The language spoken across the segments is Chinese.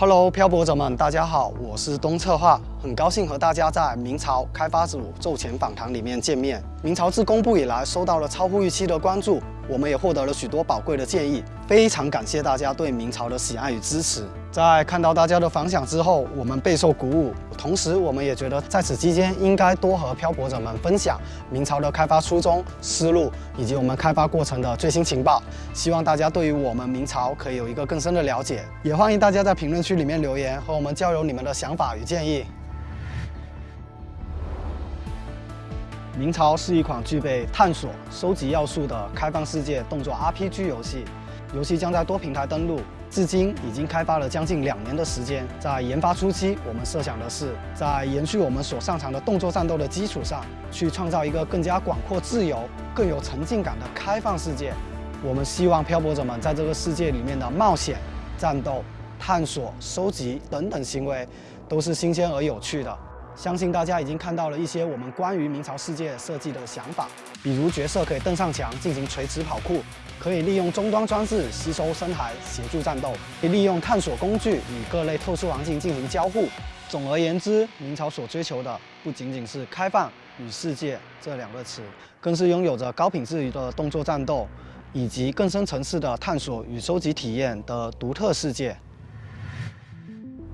Hello，漂泊者们，大家好，我是东策划，很高兴和大家在明朝开发组奏前访谈里面见面。明朝自公布以来，收到了超乎预期的关注，我们也获得了许多宝贵的建议，非常感谢大家对明朝的喜爱与支持。在看到大家的反响之后，我们备受鼓舞，同时我们也觉得在此期间应该多和漂泊者们分享明朝的开发初衷、思路以及我们开发过程的最新情报。希望大家对于我们明朝可以有一个更深的了解，也欢迎大家在评论区里面留言和我们交流你们的想法与建议。明朝是一款具备探索、收集要素的开放世界动作 RPG 游戏，游戏将在多平台登陆。至今已经开发了将近两年的时间，在研发初期，我们设想的是在延续我们所擅长的动作战斗的基础上，去创造一个更加广阔、自由、更有沉浸感的开放世界。我们希望漂泊者们在这个世界里面的冒险、战斗、探索、收集等等行为，都是新鲜而有趣的。相信大家已经看到了一些我们关于明朝世界设计的想法，比如角色可以登上墙进行垂直跑酷，可以利用终端装置吸收深海协助战斗，可以利用探索工具与各类特殊环境进行交互。总而言之，明朝所追求的不仅仅是开放与世界这两个词，更是拥有着高品质的动作战斗，以及更深层次的探索与收集体验的独特世界。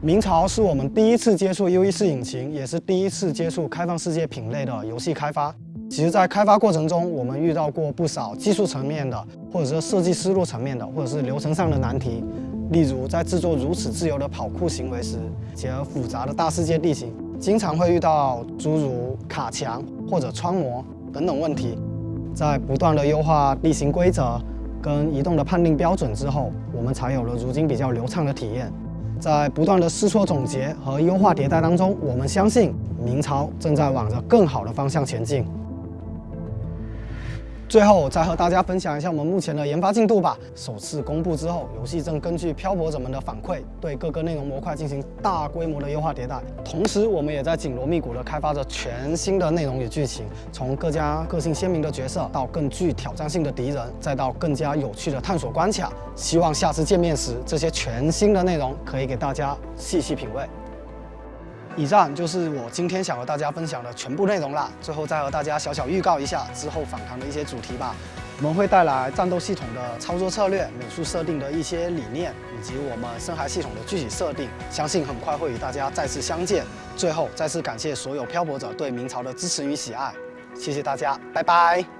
明朝是我们第一次接触 UE4 引擎，也是第一次接触开放世界品类的游戏开发。其实，在开发过程中，我们遇到过不少技术层面的，或者是设计思路层面的，或者是流程上的难题。例如，在制作如此自由的跑酷行为时，结合复杂的大世界地形，经常会遇到诸如卡墙或者穿模等等问题。在不断的优化地形规则跟移动的判定标准之后，我们才有了如今比较流畅的体验。在不断的试错、总结和优化迭代当中，我们相信明朝正在往着更好的方向前进。最后再和大家分享一下我们目前的研发进度吧。首次公布之后，游戏正根据漂泊者们的反馈，对各个内容模块进行大规模的优化迭代。同时，我们也在紧锣密鼓地开发着全新的内容与剧情，从各家个性鲜明的角色，到更具挑战性的敌人，再到更加有趣的探索关卡。希望下次见面时，这些全新的内容可以给大家细细品味。以上就是我今天想和大家分享的全部内容了。最后再和大家小小预告一下之后访谈的一些主题吧。我们会带来战斗系统的操作策略、美术设定的一些理念，以及我们深海系统的具体设定。相信很快会与大家再次相见。最后再次感谢所有漂泊者对明朝的支持与喜爱，谢谢大家，拜拜。